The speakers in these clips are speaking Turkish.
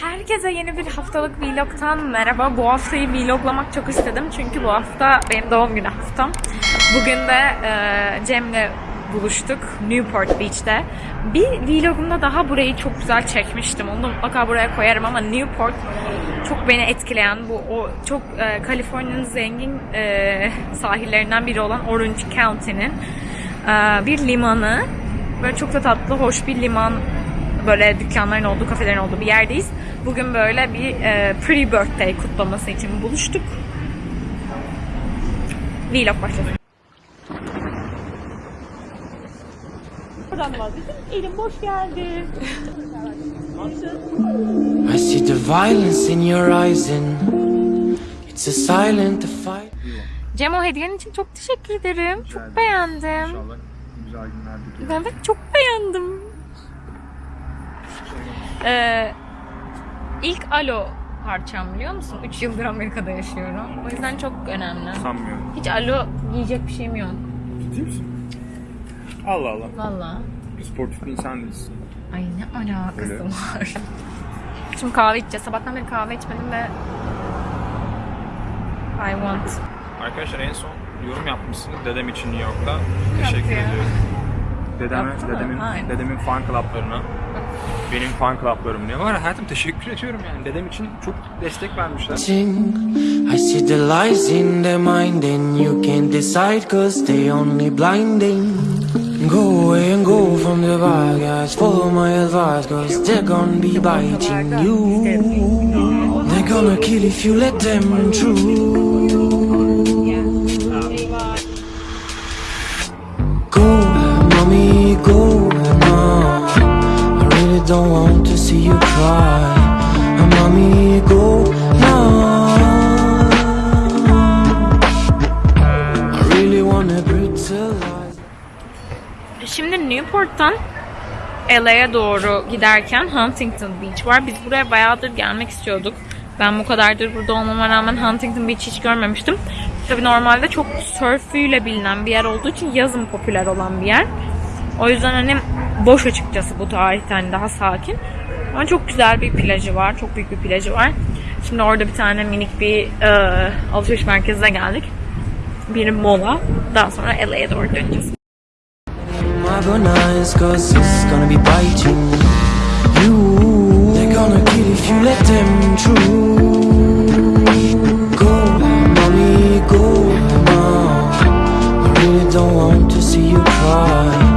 Herkese yeni bir haftalık vlogtan merhaba. Bu haftayı vloglamak çok istedim çünkü bu hafta benim doğum günü haftam. Bugün de e, Cem'le buluştuk Newport Beach'te. Bir vlogumda daha burayı çok güzel çekmiştim. Onu da mutlaka buraya koyarım ama Newport çok beni etkileyen bu o çok e, Kaliforniya'nın zengin e, sahillerinden biri olan Orange County'nin e, bir limanı. Böyle çok da tatlı, hoş bir liman böyle dükkanların olduğu, kafelerin olduğu bir yerdeyiz. Bugün böyle bir e, pre-birthday kutlaması için buluştuk. Vlog başlasın. Buradan vazgeçtim. Elim boş geldi. I see the violence in your eyes and it's a silent fight. Cem o hediyen için çok teşekkür ederim. Çok beğendim. İnşallah güzel günlerde Evet çok beğendim. Ee, ilk alo parçam biliyor musun? 3 yıldır Amerika'da yaşıyorum. O yüzden çok önemli. sanmıyorum. Hiç alo giyecek bir şeyim yok. Ciddi misin? Allah Allah. Valla. Sportif bir insan değilsin. Ay ne alakası Öyle. var. Şimdi kahve içeceğiz. Sabahtan beri kahve içmedim ve I want. Arkadaşlar en son yorum yapmışsınız dedem için New York'ta. Teşekkür ya? ediyorum. Dedeme, Yaptı mı? dedemin, Aynen. dedemin fan club'larına. Benim fan club'larım ne var? Hayatım teşekkür ediyorum yani. Dedem için çok destek vermişler. I see the lies in their mind and you can't decide cause they only blinding. Go away and go from the bar guys, follow my advice cause they're gonna be biting you. They're gonna kill if you let them through. Mommy, go now. I really wanna brutalize. Şimdi Newport'tan LA'ya doğru giderken Huntington Beach var. Biz buraya bayağıdır gelmek istiyorduk. Ben bu kadardır burada olmama rağmen Huntington Beach hiç görmemiştim. Tabii normalde çok sörfüyle bilinen bir yer olduğu için yazın popüler olan bir yer. O yüzden hani boş açıkçası bu tarihte hani daha sakin. Ama çok güzel bir plajı var. Çok büyük bir plajı var. Şimdi orada bir tane minik bir e, alışveriş merkezine geldik. Bir mola. Daha sonra LA'ya doğru döneceğiz. Go, don't want to see you cry.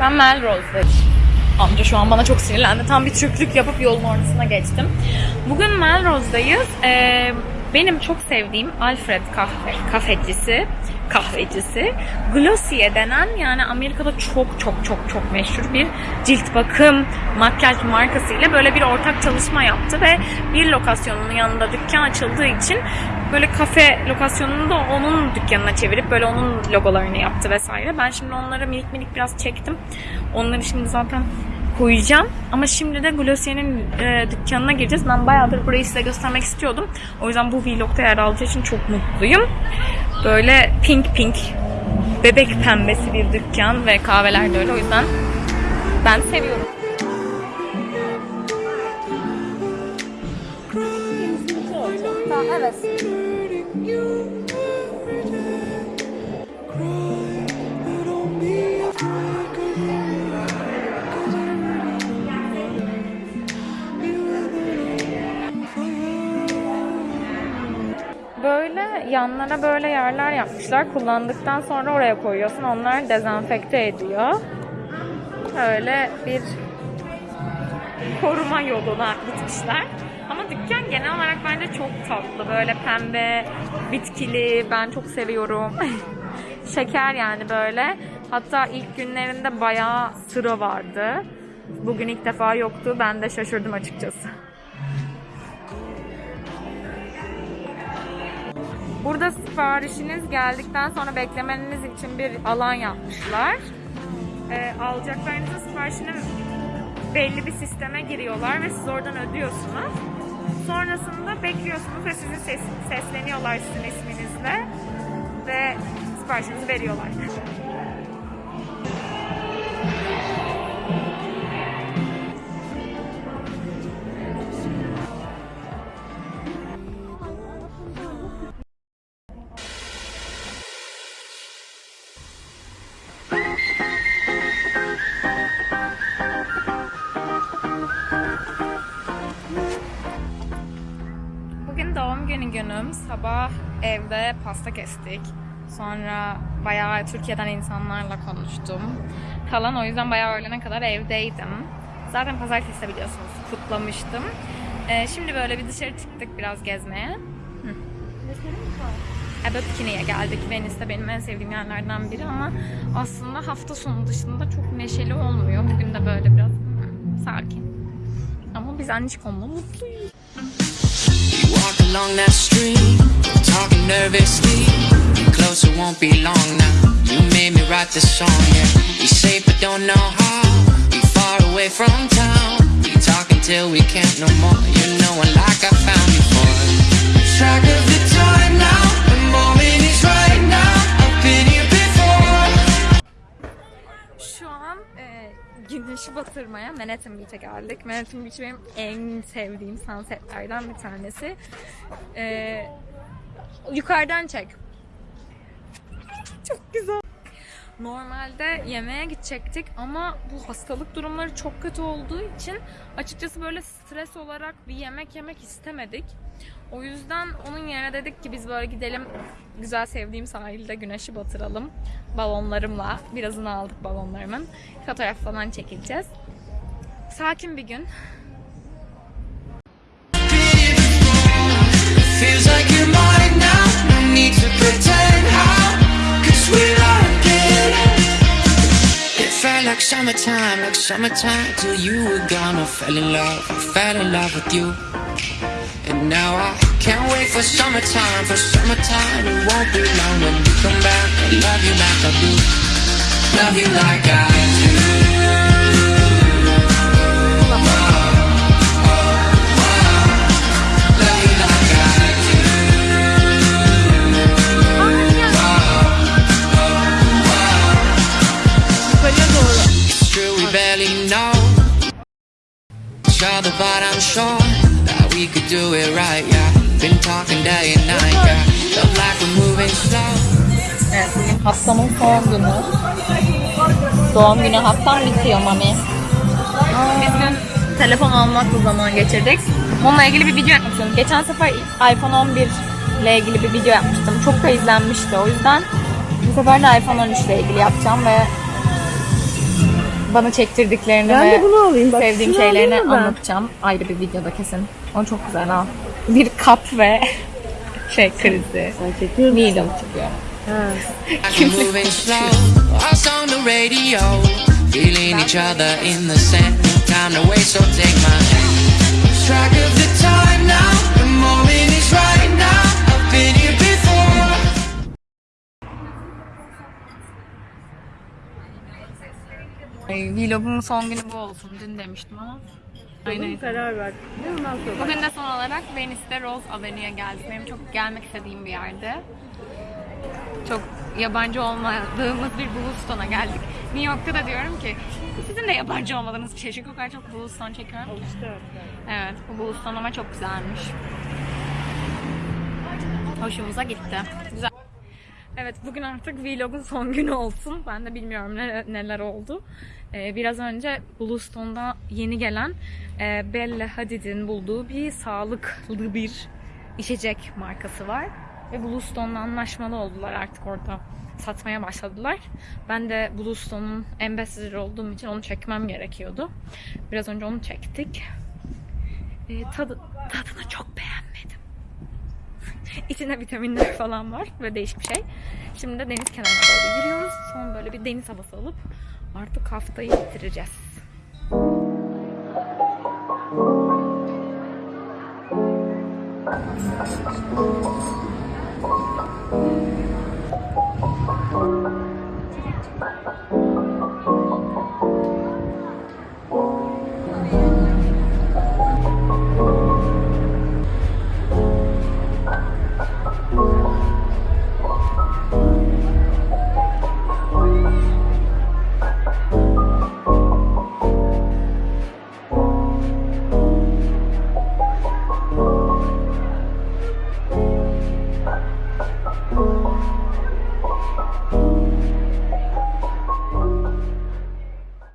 Ben Melrose'dayım. Amca şu an bana çok sinirlendi. Tam bir Türklük yapıp yolun ortasına geçtim. Bugün Melrose'dayız. Ee, benim çok sevdiğim Alfred kahve, kafecisi, kahvecisi Glossier denen yani Amerika'da çok çok çok çok meşhur bir cilt bakım makyaj markasıyla böyle bir ortak çalışma yaptı ve bir lokasyonunun yanında dükkan açıldığı için böyle kafe lokasyonunu da onun dükkanına çevirip böyle onun logolarını yaptı vesaire. Ben şimdi onları minik minik biraz çektim. Onları şimdi zaten koyacağım. Ama şimdi de Glossier'in e, dükkanına gireceğiz. Ben bayağıdır burayı size göstermek istiyordum. O yüzden bu vlogda yer alacağı için çok mutluyum. Böyle pink pink bebek pembesi bir dükkan ve kahveler de öyle. O yüzden ben seviyorum. Yanlara böyle yerler yapmışlar. Kullandıktan sonra oraya koyuyorsun. Onlar dezenfekte ediyor. Öyle bir koruma yoluna gitmişler. Ama dükkan genel olarak bence çok tatlı. Böyle pembe, bitkili. Ben çok seviyorum. Şeker yani böyle. Hatta ilk günlerinde bayağı sıra vardı. Bugün ilk defa yoktu. Ben de şaşırdım açıkçası. Burada siparişiniz geldikten sonra beklemeniz için bir alan yapmışlar. e, alacaklarınızın siparişini belli bir sisteme giriyorlar ve siz oradan ödüyorsunuz. Sonrasında bekliyorsunuz ve sizi ses, sesleniyorlar sizin isminizle ve siparişinizi veriyorlar. Doğum günü günüm. Sabah evde pasta kestik. Sonra bayağı Türkiye'den insanlarla konuştum falan. O yüzden bayağı öğlene kadar evdeydim. Zaten pazartesi de biliyorsunuz kutlamıştım. Ee, şimdi böyle bir dışarı çıktık biraz gezmeye. Hı. Evet Bikini'ye geldik. Venice benim en sevdiğim yerlerden biri ama aslında hafta sonu dışında çok neşeli olmuyor. Bugün de böyle biraz sakin. Ama biz Anişkom'la mutluyuz. Walk along that street, talking nervously. Get closer, won't be long now. You made me write this song, yeah. We safe but don't know how. We far away from town. We talk until we can't no more. You batırmaya Manhattan Beach'e geldik. Manhattan Beach benim en sevdiğim sunsetlerden bir tanesi. E, yukarıdan çek. Çok güzel. Normalde yemeğe gidecektik ama bu hastalık durumları çok kötü olduğu için açıkçası böyle stres olarak bir yemek yemek istemedik. O yüzden onun yerine dedik ki biz böyle gidelim güzel sevdiğim sahilde güneşi batıralım balonlarımla. Birazını aldık balonlarımın. Fotoğraf falan çekileceğiz. Sakin bir gün. Like summertime, like summertime till you were gone. I fell in love, I fell in love with you. And now I can't wait for summertime, for summertime. It won't be long when you come back. I love you like I do. Love you like I do. Son günü. Doğum günü haftam bitiyor mami. Biz dün telefon almakla zaman geçirdik. Onunla ilgili bir video istiyorum. Geçen sefer iPhone 11 ile ilgili bir video yapmıştım. Çok da izlenmişti. O yüzden bu sefer de iPhone 13 ile ilgili yapacağım ve bana çektirdiklerini Ben ve de bunu alayım. Bak, sevdiğim şeylerini anlatacağım. Ayrı bir videoda kesin. O çok güzel ha. Bir kap ve şey krizi. Sen çekiyor? Needle çıkıyor. Vlogumun son günü bu olsun. Dün demiştim ama. Aynen. Karar ver. Ne ondan sonra? Bugün de son olarak Venice'de Rose Avenue'ye geldik. Benim çok gelmek istediğim bir yerde. Çok yabancı olmadığımız bir Bluestone'a geldik. New York'ta da diyorum ki sizin de yabancı olmadığınız bir şey. Çünkü o kadar çok Bluestone çekiyorum ki. Evet, bu Bluestone ama çok güzelmiş. Hoşumuza gitti. Güzel. Evet, bugün artık vlogun son günü olsun. Ben de bilmiyorum ne- neler oldu. Ee, biraz önce Bluestone'da yeni gelen e, Bella Hadid'in bulduğu bir sağlıklı bir içecek markası var. Ve Bluestone'la anlaşmalı oldular artık orada satmaya başladılar. Ben de Bluestone'un ambassador olduğum için onu çekmem gerekiyordu. Biraz önce onu çektik. Ee, tadı, tadını çok beğenmedim. İçinde vitaminler falan var ve değişik bir şey. Şimdi de deniz kenarına doğru yürüyoruz. Son böyle bir deniz havası alıp artık haftayı bitireceğiz. Thank you.